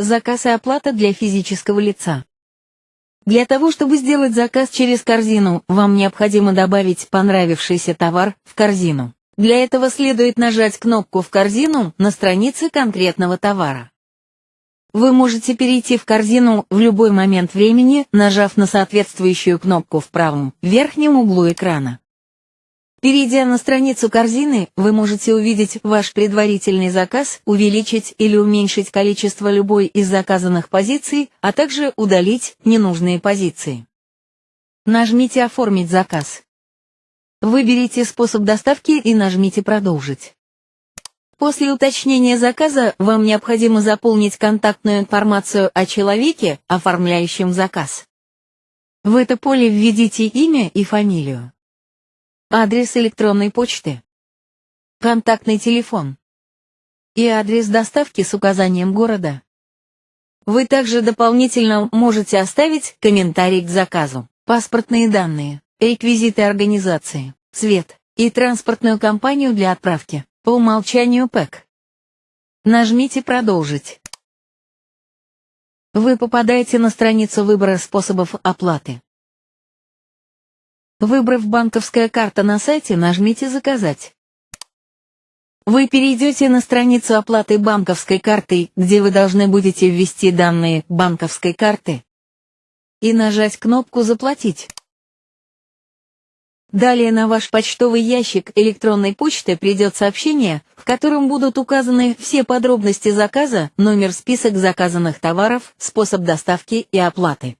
Заказ и оплата для физического лица. Для того, чтобы сделать заказ через корзину, вам необходимо добавить понравившийся товар в корзину. Для этого следует нажать кнопку «В корзину» на странице конкретного товара. Вы можете перейти в корзину в любой момент времени, нажав на соответствующую кнопку в правом верхнем углу экрана. Перейдя на страницу корзины, вы можете увидеть ваш предварительный заказ, увеличить или уменьшить количество любой из заказанных позиций, а также удалить ненужные позиции. Нажмите «Оформить заказ». Выберите способ доставки и нажмите «Продолжить». После уточнения заказа вам необходимо заполнить контактную информацию о человеке, оформляющем заказ. В это поле введите имя и фамилию. Адрес электронной почты. Контактный телефон. И адрес доставки с указанием города. Вы также дополнительно можете оставить комментарий к заказу, паспортные данные, реквизиты организации, цвет и транспортную компанию для отправки, по умолчанию ПЭК. Нажмите «Продолжить». Вы попадаете на страницу выбора способов оплаты. Выбрав банковская карта на сайте, нажмите «Заказать». Вы перейдете на страницу оплаты банковской картой, где вы должны будете ввести данные банковской карты и нажать кнопку «Заплатить». Далее на ваш почтовый ящик электронной почты придет сообщение, в котором будут указаны все подробности заказа, номер список заказанных товаров, способ доставки и оплаты.